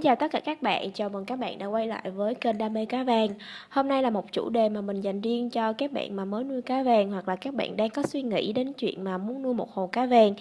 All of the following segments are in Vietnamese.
xin chào tất cả các bạn, chào mừng các bạn đã quay lại với kênh Đam mê cá vàng. Hôm nay là một chủ đề mà mình dành riêng cho các bạn mà mới nuôi cá vàng hoặc là các bạn đang có suy nghĩ đến chuyện mà muốn nuôi một hồ cá vàng.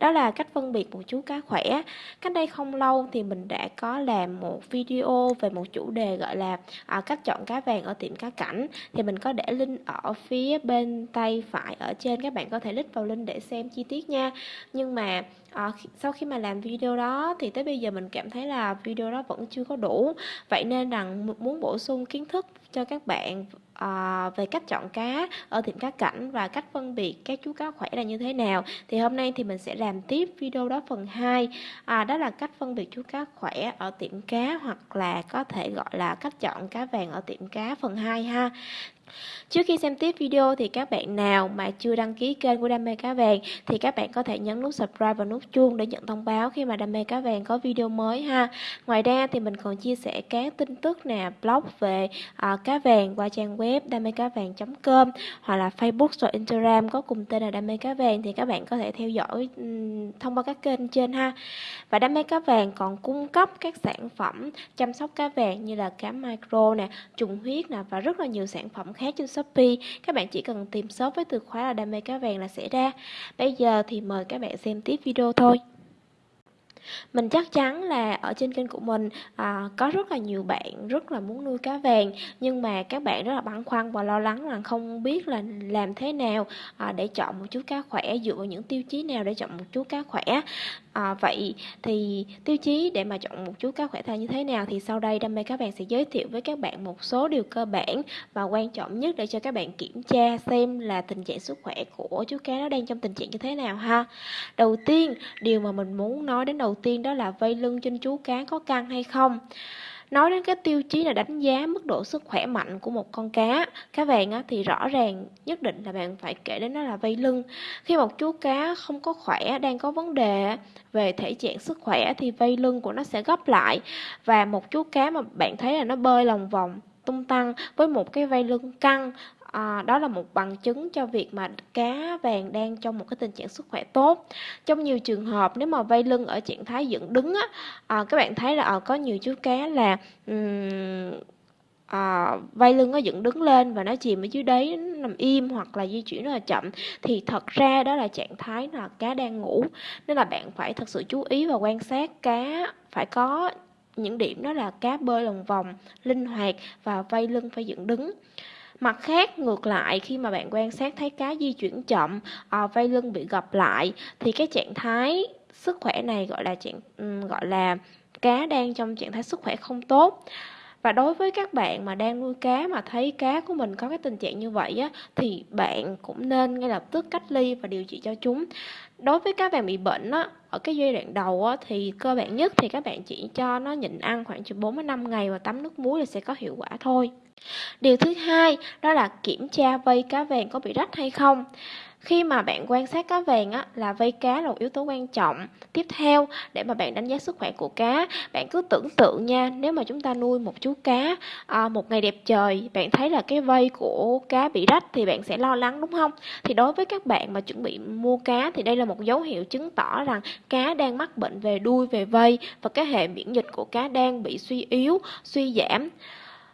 Đó là cách phân biệt một chú cá khỏe. Cách đây không lâu thì mình đã có làm một video về một chủ đề gọi là à, cách chọn cá vàng ở tiệm cá cảnh. Thì mình có để link ở phía bên tay phải ở trên, các bạn có thể click vào link để xem chi tiết nha. Nhưng mà à, sau khi mà làm video đó thì tới bây giờ mình cảm thấy là video đó vẫn chưa có đủ. Vậy nên rằng muốn bổ sung kiến thức cho các bạn à, về cách chọn cá ở tiệm cá cảnh và cách phân biệt các chú cá khỏe là như thế nào. Thì hôm nay thì mình sẽ làm tiếp video đó phần 2 à, ờ, đó là cách phân biệt chú cá khỏe ở tiệm cá hoặc là có thể gọi là cách chọn cá vàng ở tiệm cá phần 2 ha. Trước khi xem tiếp video thì các bạn nào mà chưa đăng ký kênh của Đam mê cá vàng thì các bạn có thể nhấn nút subscribe và nút chuông để nhận thông báo khi mà Đam mê cá vàng có video mới ha. Ngoài ra thì mình còn chia sẻ các tin tức nè, blog về uh, cá vàng qua trang web đam mê cá vàng.com hoặc là Facebook và Instagram có cùng tên là Đam mê cá vàng thì các bạn có thể theo dõi um, thông qua các kênh trên ha. Và Đam mê cá vàng còn cung cấp các sản phẩm chăm sóc cá vàng như là cá micro nè, trùng huyết nè và rất là nhiều sản phẩm khác trên Shopee các bạn chỉ cần tìm shop với từ khóa là đam mê cá vàng là sẽ ra. Bây giờ thì mời các bạn xem tiếp video thôi. Mình chắc chắn là ở trên kênh của mình à, có rất là nhiều bạn rất là muốn nuôi cá vàng nhưng mà các bạn rất là băn khoăn và lo lắng là không biết là làm thế nào à, để chọn một chú cá khỏe dựa vào những tiêu chí nào để chọn một chú cá khỏe à, vậy thì tiêu chí để mà chọn một chú cá khỏe thai như thế nào thì sau đây đam mê các bạn sẽ giới thiệu với các bạn một số điều cơ bản và quan trọng nhất để cho các bạn kiểm tra xem là tình trạng sức khỏe của chú cá nó đang trong tình trạng như thế nào ha. Đầu tiên điều mà mình muốn nói đến đầu tiên đó là vây lưng trên chú cá có căng hay không nói đến cái tiêu chí là đánh giá mức độ sức khỏe mạnh của một con cá cá vàng á, thì rõ ràng nhất định là bạn phải kể đến nó là vây lưng. Khi một chú cá không có khỏe đang có vấn đề về thể trạng sức khỏe thì vây lưng của nó sẽ gấp lại. Và một chú cá mà bạn thấy là nó bơi lòng vòng tung tăng với một cái vây lưng căng. À, đó là một bằng chứng cho việc mà cá vàng đang trong một cái tình trạng sức khỏe tốt. Trong nhiều trường hợp nếu mà vây lưng ở trạng thái dựng đứng á à, các bạn thấy là à, có nhiều chú cá là um, à, vây lưng nó dựng đứng lên và nó chìm ở dưới đáy nằm im hoặc là di chuyển rất là chậm thì thật ra đó là trạng thái là cá đang ngủ. Nên là bạn phải thật sự chú ý và quan sát cá phải có những điểm đó là cá bơi lòng vòng linh hoạt và vây lưng phải dựng đứng Mặt khác, ngược lại khi mà bạn quan sát thấy cá di chuyển chậm, à, vây lưng bị gập lại thì cái trạng thái sức khỏe này gọi là trạng gọi là cá đang trong trạng thái sức khỏe không tốt. Và đối với các bạn mà đang nuôi cá mà thấy cá của mình có cái tình trạng như vậy á, thì bạn cũng nên ngay lập tức cách ly và điều trị cho chúng. Đối với cá vàng bị bệnh á, ở cái giai đoạn đầu á, thì cơ bản nhất thì các bạn chỉ cho nó nhịn ăn khoảng từ 4 đến 5 ngày và tắm nước muối là sẽ có hiệu quả thôi. Điều thứ hai đó là kiểm tra vây cá vàng có bị rách hay không. Khi mà bạn quan sát cá vàng á, là vây cá là một yếu tố quan trọng. Tiếp theo, để mà bạn đánh giá sức khỏe của cá, bạn cứ tưởng tượng nha, nếu mà chúng ta nuôi một chú cá à, một ngày đẹp trời, bạn thấy là cái vây của cá bị rách thì bạn sẽ lo lắng đúng không? Thì đối với các bạn mà chuẩn bị mua cá thì đây là một dấu hiệu chứng tỏ rằng cá đang mắc bệnh về đuôi, về vây và cái hệ miễn dịch của cá đang bị suy yếu, suy giảm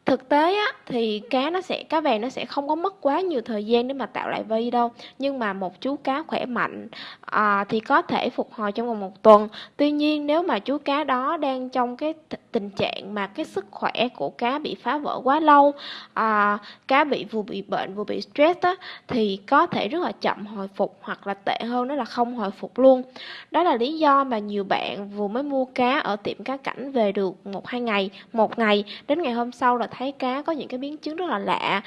thực tế á, thì cá nó sẽ cá vàng nó sẽ không có mất quá nhiều thời gian để mà tạo lại vây đâu. Nhưng mà một chú cá khỏe mạnh à, thì có thể phục hồi trong vòng một tuần. Tuy nhiên nếu mà chú cá đó đang trong cái tình trạng mà cái sức khỏe của cá bị phá vỡ quá lâu à, cá bị vừa bị bệnh vừa bị stress á, thì có thể rất là chậm hồi phục hoặc là tệ hơn đó là không hồi phục luôn. Đó là lý do mà nhiều bạn vừa mới mua cá ở tiệm cá cảnh về được một hai ngày một ngày. Đến ngày hôm sau là thấy cá có những cái biến chứng rất là lạ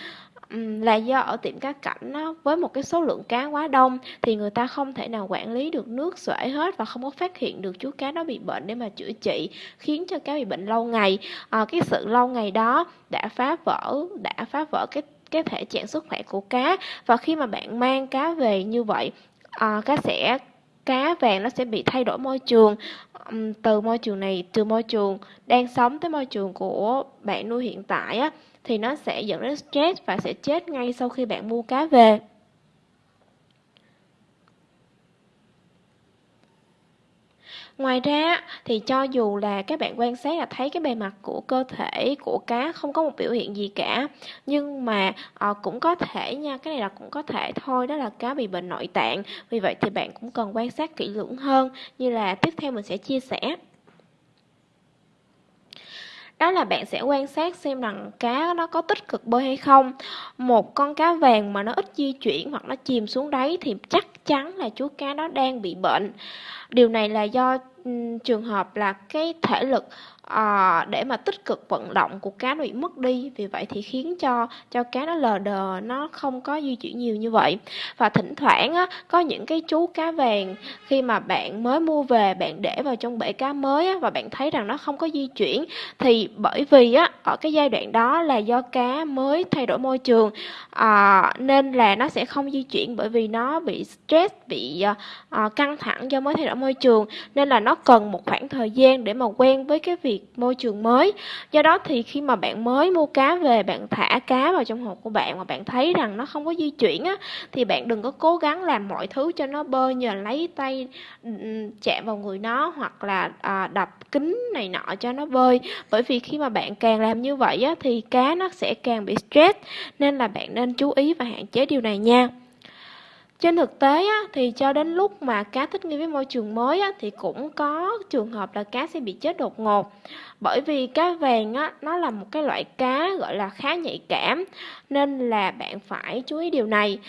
là do ở tiệm cá cảnh đó, với một cái số lượng cá quá đông thì người ta không thể nào quản lý được nước xuể hết và không có phát hiện được chú cá đó bị bệnh để mà chữa trị khiến cho cá bị bệnh lâu ngày. À, cái sự lâu ngày đó đã phá vỡ đã phá vỡ cái cái thể trạng sức khỏe của cá. Và khi mà bạn mang cá về như vậy à, cá sẽ cá vàng nó sẽ bị thay đổi môi trường. Từ môi trường này từ môi trường đang sống tới môi trường của bạn nuôi hiện tại á thì nó sẽ dẫn đến stress và sẽ chết ngay sau khi bạn mua cá về. Ngoài ra thì cho dù là các bạn quan sát là thấy cái bề mặt của cơ thể của cá không có một biểu hiện gì cả nhưng mà à, cũng có thể nha cái này là cũng có thể thôi đó là cá bị bệnh nội tạng. Vì vậy thì bạn cũng cần quan sát kỹ lưỡng hơn. Như là tiếp theo mình sẽ chia sẻ đó là bạn sẽ quan sát xem rằng cá nó có tích cực bơi hay không. Một con cá vàng mà nó ít di chuyển hoặc nó chìm xuống đáy thì chắc chắn là chú cá đó đang bị bệnh. Điều này là do trường hợp là cái thể lực à, để mà tích cực vận động của cá nó bị mất đi. Vì vậy thì khiến cho cho cá nó lờ đờ nó không có di chuyển nhiều như vậy. Và thỉnh thoảng á, có những cái chú cá vàng khi mà bạn mới mua về bạn để vào trong bể cá mới á, và bạn thấy rằng nó không có di chuyển thì bởi vì á ở cái giai đoạn đó là do cá mới thay đổi môi trường à, nên là nó sẽ không di chuyển bởi vì nó bị stress bị à, căng thẳng do mới thay đổi môi trường. Nên là nó cần một khoảng thời gian để mà quen với cái việc việc môi trường mới. Do đó thì khi mà bạn mới mua cá về bạn thả cá vào trong hộp của bạn mà bạn thấy rằng nó không có di chuyển á thì bạn đừng có cố gắng làm mọi thứ cho nó bơi nhờ lấy tay chạm vào người nó hoặc là à, đập kính này nọ cho nó bơi. Bởi vì khi mà bạn càng làm như vậy á thì cá nó sẽ càng bị stress nên là bạn nên chú ý và hạn chế điều này nha trên thực tế á, thì cho đến lúc mà cá thích nghi với môi trường mới á, thì cũng có trường hợp là cá sẽ bị chết đột ngột. Bởi vì cá vàng á, nó là một cái loại cá gọi là khá nhạy cảm nên là bạn phải chú ý điều này.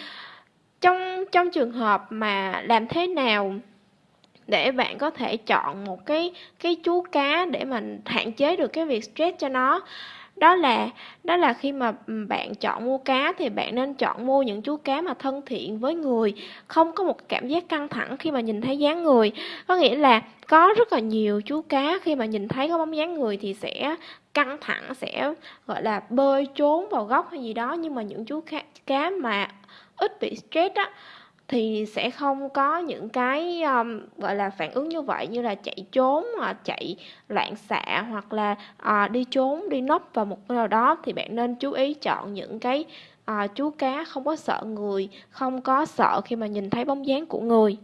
Trong trong trường hợp mà làm thế nào để bạn có thể chọn một cái cái chú cá để mình hạn chế được cái việc stress cho nó đó là đó là khi mà bạn chọn mua cá thì bạn nên chọn mua những chú cá mà thân thiện với người không có một cảm giác căng thẳng khi mà nhìn thấy dáng người. Có nghĩa là có rất là nhiều chú cá khi mà nhìn thấy có bóng dáng người thì sẽ căng thẳng sẽ gọi là bơi trốn vào góc hay gì đó. Nhưng mà những chú cá, cá mà ít bị stress á thì sẽ không có những cái um, gọi là phản ứng như vậy như là chạy trốn hoặc chạy loạn xạ hoặc là uh, đi trốn đi nấp vào một cái nào đó. Thì bạn nên chú ý chọn những cái uh, chú cá không có sợ người không có sợ khi mà nhìn thấy bóng dáng của người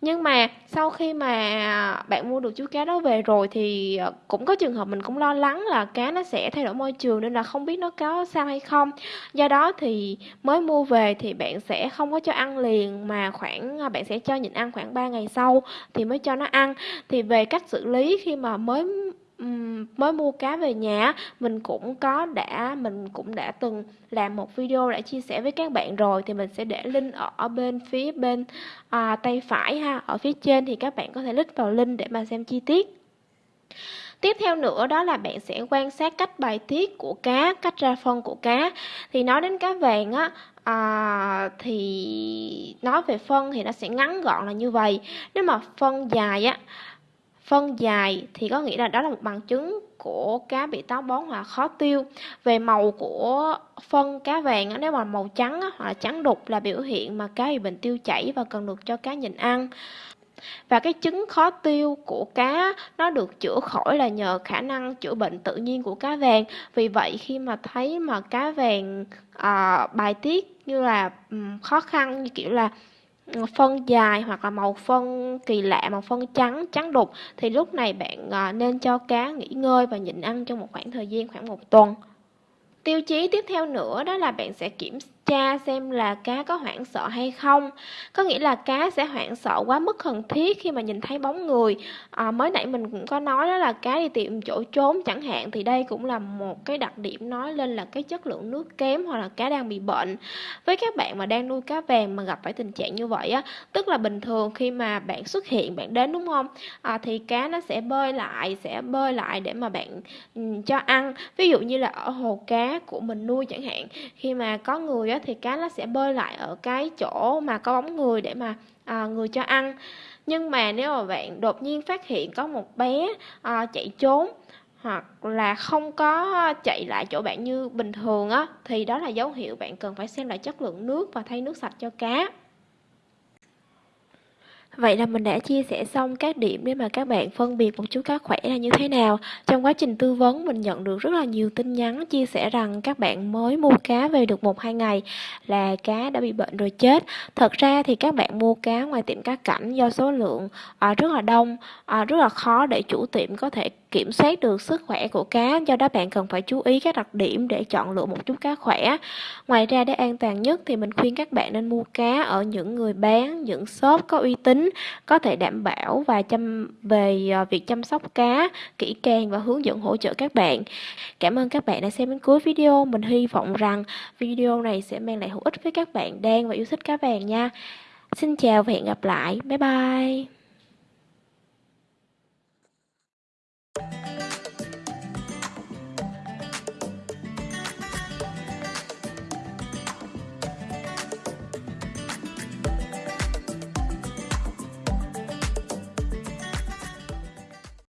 nhưng mà sau khi mà bạn mua được chú cá đó về rồi thì ờ, cũng có trường hợp mình cũng lo lắng là cá nó sẽ thay đổi môi trường nên là không biết nó có sao hay không. Do đó thì mới mua về thì bạn sẽ không có cho ăn liền mà khoảng ờ, bạn sẽ cho nhịn ăn khoảng 3 ngày sau thì mới cho nó ăn. Thì về cách xử lý khi mà mới mới mua cá về nhà mình cũng có đã mình cũng đã từng làm một video đã chia sẻ với các bạn rồi thì mình sẽ để link ở bên phía bên à, tay phải ha ở phía trên thì các bạn có thể click vào link để mà xem chi tiết Tiếp theo nữa đó là bạn sẽ quan sát cách bài tiết của cá, cách ra phân của cá. Thì nói đến cá vàng á, à, thì nói về phân thì nó sẽ ngắn gọn là như vậy. Nếu mà phân dài á, phân dài thì có nghĩa là đó là một bằng chứng của cá bị táo bón hoặc khó tiêu. Về màu của phân cá vàng nếu mà màu trắng hoặc là trắng đục là biểu hiện mà cá bị bệnh tiêu chảy và cần được cho cá nhịn ăn. Và cái chứng khó tiêu của cá nó được chữa khỏi là nhờ khả năng chữa bệnh tự nhiên của cá vàng. Vì vậy khi mà thấy mà cá vàng à, bài tiết như là um, khó khăn như kiểu là phân dài hoặc là màu phân kỳ lạ, màu phân trắng trắng đục, thì lúc này bạn ờ, nên cho cá nghỉ ngơi và nhịn ăn trong một khoảng thời gian khoảng một tuần. Tiêu chí tiếp theo nữa đó là bạn sẽ kiểm tra xem là cá có hoảng sợ hay không. Có nghĩa là cá sẽ hoảng sợ quá mức cần thiết khi mà nhìn thấy bóng người. À, mới nãy mình cũng có nói đó là cá đi tìm chỗ trốn chẳng hạn thì đây cũng là một cái đặc điểm nói lên là cái chất lượng nước kém hoặc là cá đang bị bệnh. Với các bạn mà đang nuôi cá vàng mà gặp phải tình trạng như vậy á tức là bình thường khi mà bạn xuất hiện bạn đến đúng không? À, thì cá nó sẽ bơi lại sẽ bơi lại để mà bạn ừ, cho ăn. Ví dụ như là ở hồ cá của mình nuôi chẳng hạn khi mà có người á thì cá nó sẽ bơi lại ở cái chỗ mà có bóng người để mà à, người cho ăn. Nhưng mà nếu mà bạn đột nhiên phát hiện có một bé à, chạy trốn hoặc là không có chạy lại chỗ bạn như bình thường á thì đó là dấu hiệu bạn cần phải xem lại chất lượng nước và thay nước sạch cho cá. Vậy là mình đã chia sẻ xong các điểm để mà các bạn phân biệt một chú cá khỏe là như thế nào. Trong quá trình tư vấn mình nhận được rất là nhiều tin nhắn chia sẻ rằng các bạn mới mua cá về được một hai ngày là cá đã bị bệnh rồi chết. Thật ra thì các bạn mua cá ngoài tiệm cá cảnh do số lượng à, rất là đông, à, rất là khó để chủ tiệm có thể kiểm soát được sức khỏe của cá, do đó bạn cần phải chú ý các đặc điểm để chọn lựa một chút cá khỏe. Ngoài ra để an toàn nhất thì mình khuyên các bạn nên mua cá ở những người bán, những shop có uy tín, có thể đảm bảo và chăm, về à, việc chăm sóc cá kỹ càng và hướng dẫn hỗ trợ các bạn. Cảm ơn các bạn đã xem đến cuối video. Mình hy vọng rằng video này sẽ mang lại hữu ích với các bạn đang và yêu thích cá vàng nha. Xin chào và hẹn gặp lại. Bye bye.